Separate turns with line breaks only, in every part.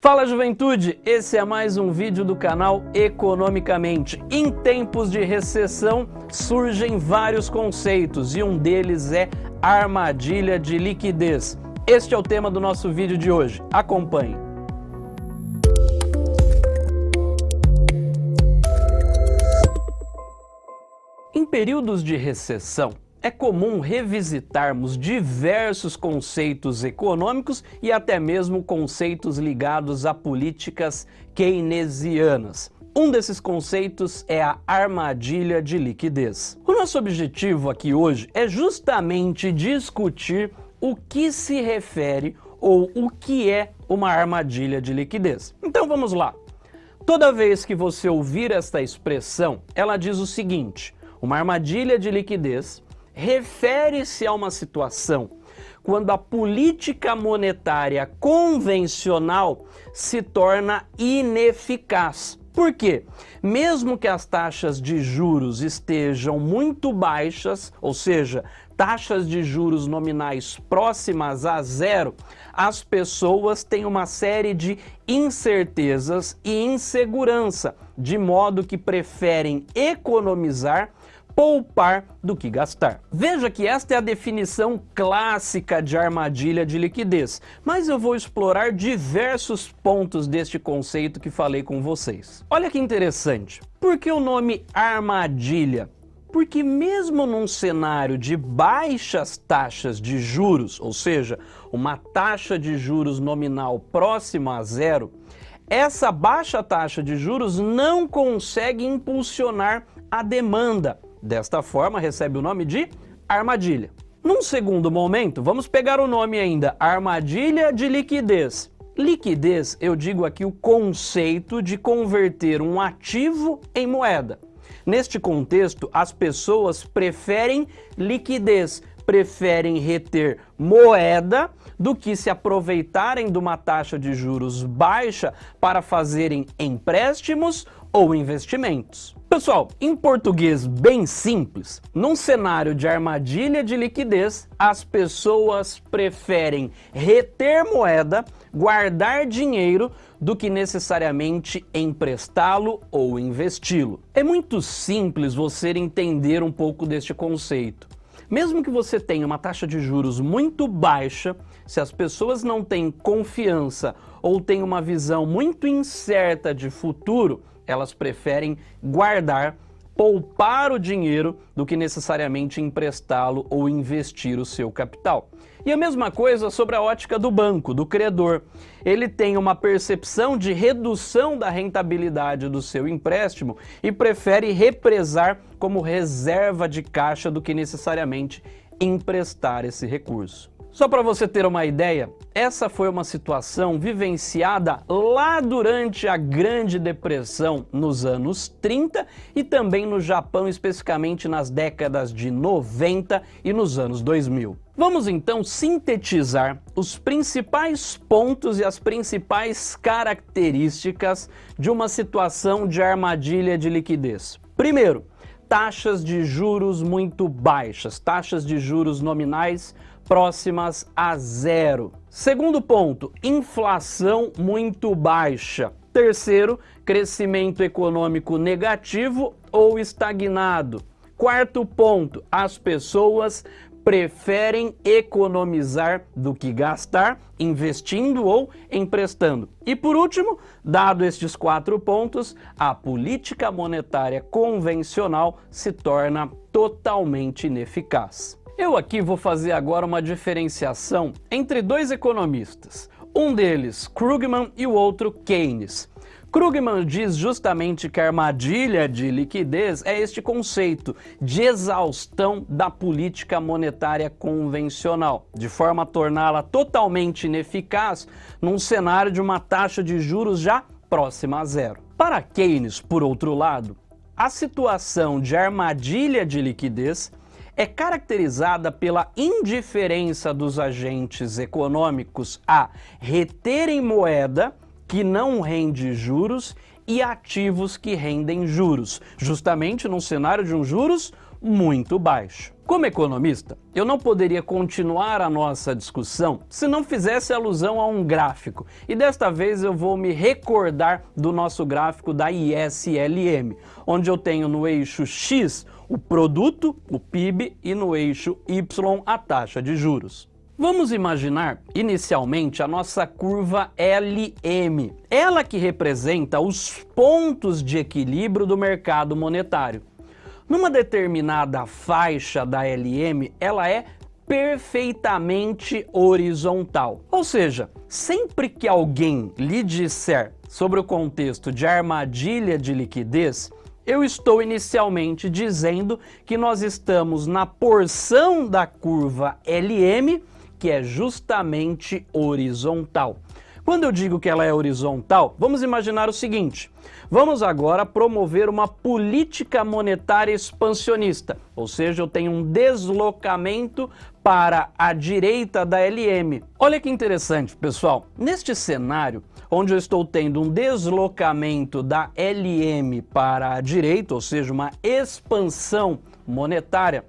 Fala juventude, esse é mais um vídeo do canal Economicamente. Em tempos de recessão surgem vários conceitos e um deles é armadilha de liquidez. Este é o tema do nosso vídeo de hoje, acompanhe. Em períodos de recessão, é comum revisitarmos diversos conceitos econômicos e até mesmo conceitos ligados a políticas keynesianas. Um desses conceitos é a armadilha de liquidez. O nosso objetivo aqui hoje é justamente discutir o que se refere ou o que é uma armadilha de liquidez. Então vamos lá. Toda vez que você ouvir esta expressão, ela diz o seguinte, uma armadilha de liquidez refere-se a uma situação quando a política monetária convencional se torna ineficaz. Por quê? Mesmo que as taxas de juros estejam muito baixas, ou seja, taxas de juros nominais próximas a zero, as pessoas têm uma série de incertezas e insegurança, de modo que preferem economizar poupar do que gastar. Veja que esta é a definição clássica de armadilha de liquidez, mas eu vou explorar diversos pontos deste conceito que falei com vocês. Olha que interessante, por que o nome armadilha? Porque mesmo num cenário de baixas taxas de juros, ou seja, uma taxa de juros nominal próxima a zero, essa baixa taxa de juros não consegue impulsionar a demanda, Desta forma, recebe o nome de armadilha. Num segundo momento, vamos pegar o nome ainda, armadilha de liquidez. Liquidez, eu digo aqui o conceito de converter um ativo em moeda. Neste contexto, as pessoas preferem liquidez, preferem reter moeda do que se aproveitarem de uma taxa de juros baixa para fazerem empréstimos ou investimentos. Pessoal, em português bem simples, num cenário de armadilha de liquidez, as pessoas preferem reter moeda, guardar dinheiro, do que necessariamente emprestá-lo ou investi-lo. É muito simples você entender um pouco deste conceito. Mesmo que você tenha uma taxa de juros muito baixa, se as pessoas não têm confiança ou têm uma visão muito incerta de futuro, elas preferem guardar, poupar o dinheiro do que necessariamente emprestá-lo ou investir o seu capital. E a mesma coisa sobre a ótica do banco, do credor. Ele tem uma percepção de redução da rentabilidade do seu empréstimo e prefere represar como reserva de caixa do que necessariamente emprestar esse recurso. Só para você ter uma ideia, essa foi uma situação vivenciada lá durante a Grande Depressão nos anos 30 e também no Japão, especificamente nas décadas de 90 e nos anos 2000. Vamos então sintetizar os principais pontos e as principais características de uma situação de armadilha de liquidez. Primeiro, taxas de juros muito baixas, taxas de juros nominais próximas a zero. Segundo ponto, inflação muito baixa. Terceiro, crescimento econômico negativo ou estagnado. Quarto ponto, as pessoas preferem economizar do que gastar, investindo ou emprestando. E por último, dado estes quatro pontos, a política monetária convencional se torna totalmente ineficaz. Eu aqui vou fazer agora uma diferenciação entre dois economistas, um deles Krugman e o outro Keynes. Krugman diz justamente que a armadilha de liquidez é este conceito de exaustão da política monetária convencional, de forma a torná-la totalmente ineficaz num cenário de uma taxa de juros já próxima a zero. Para Keynes, por outro lado, a situação de armadilha de liquidez é caracterizada pela indiferença dos agentes econômicos a reterem moeda que não rende juros e ativos que rendem juros, justamente num cenário de um juros muito baixo. Como economista, eu não poderia continuar a nossa discussão se não fizesse alusão a um gráfico. E desta vez eu vou me recordar do nosso gráfico da ISLM, onde eu tenho no eixo X o produto, o PIB, e no eixo Y a taxa de juros. Vamos imaginar, inicialmente, a nossa curva LM, ela que representa os pontos de equilíbrio do mercado monetário. Numa determinada faixa da LM, ela é perfeitamente horizontal. Ou seja, sempre que alguém lhe disser sobre o contexto de armadilha de liquidez, eu estou inicialmente dizendo que nós estamos na porção da curva LM que é justamente horizontal. Quando eu digo que ela é horizontal, vamos imaginar o seguinte. Vamos agora promover uma política monetária expansionista, ou seja, eu tenho um deslocamento para a direita da LM. Olha que interessante, pessoal. Neste cenário, onde eu estou tendo um deslocamento da LM para a direita, ou seja, uma expansão monetária,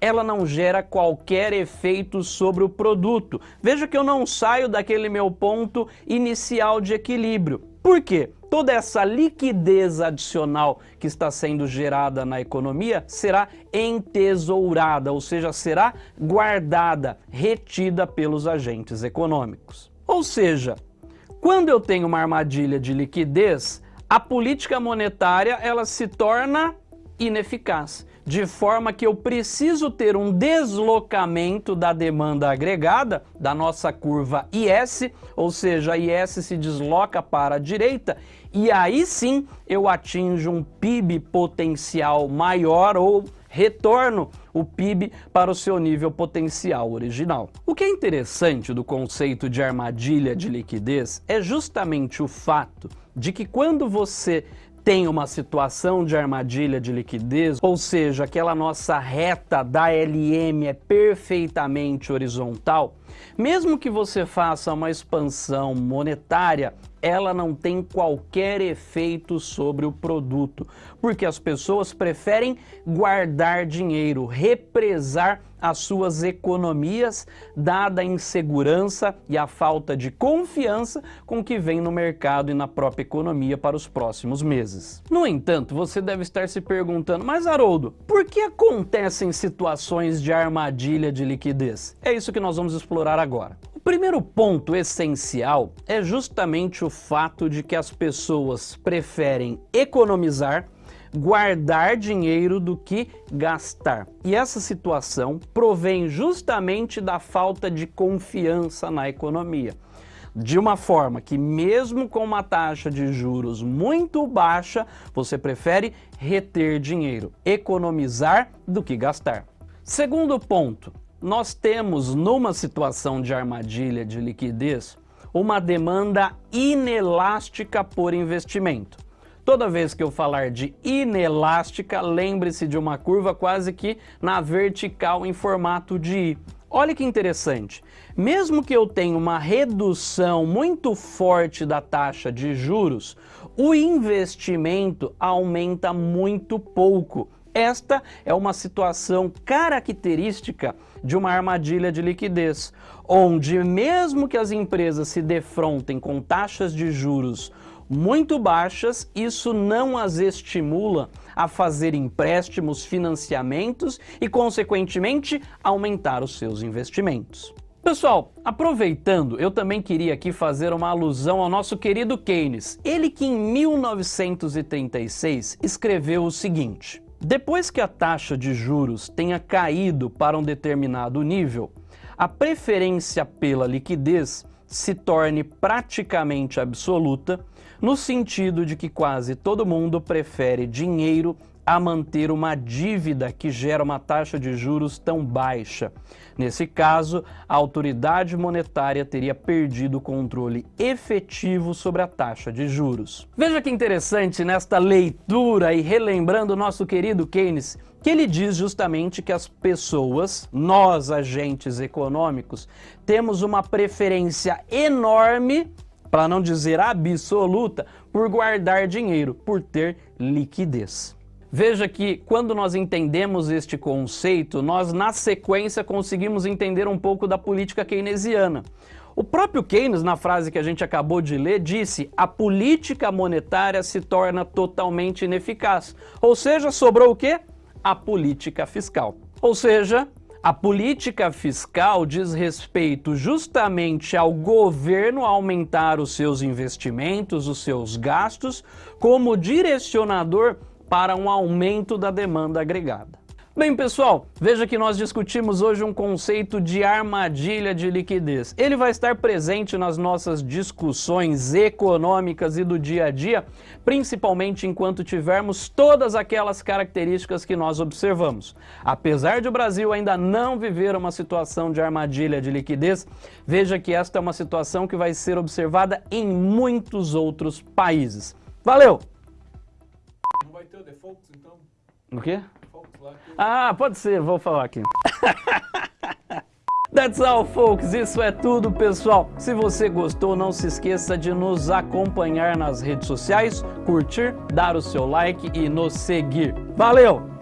ela não gera qualquer efeito sobre o produto. Veja que eu não saio daquele meu ponto inicial de equilíbrio. Por quê? Toda essa liquidez adicional que está sendo gerada na economia será entesourada, ou seja, será guardada, retida pelos agentes econômicos. Ou seja, quando eu tenho uma armadilha de liquidez, a política monetária ela se torna ineficaz. De forma que eu preciso ter um deslocamento da demanda agregada da nossa curva IS, ou seja, a IS se desloca para a direita e aí sim eu atinjo um PIB potencial maior ou retorno o PIB para o seu nível potencial original. O que é interessante do conceito de armadilha de liquidez é justamente o fato de que quando você tem uma situação de armadilha de liquidez, ou seja, aquela nossa reta da LM é perfeitamente horizontal, mesmo que você faça uma expansão monetária, ela não tem qualquer efeito sobre o produto, porque as pessoas preferem guardar dinheiro, represar as suas economias, dada a insegurança e a falta de confiança com que vem no mercado e na própria economia para os próximos meses. No entanto, você deve estar se perguntando, mas Haroldo, por que acontecem situações de armadilha de liquidez? É isso que nós vamos explorar agora. O primeiro ponto essencial é justamente o fato de que as pessoas preferem economizar guardar dinheiro do que gastar. E essa situação provém justamente da falta de confiança na economia. De uma forma que mesmo com uma taxa de juros muito baixa, você prefere reter dinheiro, economizar do que gastar. Segundo ponto, nós temos numa situação de armadilha de liquidez uma demanda inelástica por investimento. Toda vez que eu falar de inelástica, lembre-se de uma curva quase que na vertical em formato de I. Olha que interessante, mesmo que eu tenha uma redução muito forte da taxa de juros, o investimento aumenta muito pouco. Esta é uma situação característica de uma armadilha de liquidez, onde mesmo que as empresas se defrontem com taxas de juros muito baixas, isso não as estimula a fazer empréstimos, financiamentos e, consequentemente, aumentar os seus investimentos. Pessoal, aproveitando, eu também queria aqui fazer uma alusão ao nosso querido Keynes. Ele que em 1936 escreveu o seguinte, depois que a taxa de juros tenha caído para um determinado nível, a preferência pela liquidez se torne praticamente absoluta no sentido de que quase todo mundo prefere dinheiro a manter uma dívida que gera uma taxa de juros tão baixa. Nesse caso, a autoridade monetária teria perdido o controle efetivo sobre a taxa de juros. Veja que interessante nesta leitura e relembrando o nosso querido Keynes, que ele diz justamente que as pessoas, nós agentes econômicos, temos uma preferência enorme para não dizer absoluta, por guardar dinheiro, por ter liquidez. Veja que quando nós entendemos este conceito, nós na sequência conseguimos entender um pouco da política keynesiana. O próprio Keynes, na frase que a gente acabou de ler, disse a política monetária se torna totalmente ineficaz. Ou seja, sobrou o quê? A política fiscal. Ou seja, a política fiscal diz respeito justamente ao governo aumentar os seus investimentos, os seus gastos, como direcionador para um aumento da demanda agregada. Bem, pessoal, veja que nós discutimos hoje um conceito de armadilha de liquidez. Ele vai estar presente nas nossas discussões econômicas e do dia a dia, principalmente enquanto tivermos todas aquelas características que nós observamos. Apesar de o Brasil ainda não viver uma situação de armadilha de liquidez, veja que esta é uma situação que vai ser observada em muitos outros países. Valeu!
Não vai ter o default, então?
O quê? Ah, pode ser, vou falar aqui. That's all, folks. Isso é tudo, pessoal. Se você gostou, não se esqueça de nos acompanhar nas redes sociais, curtir, dar o seu like e nos seguir. Valeu!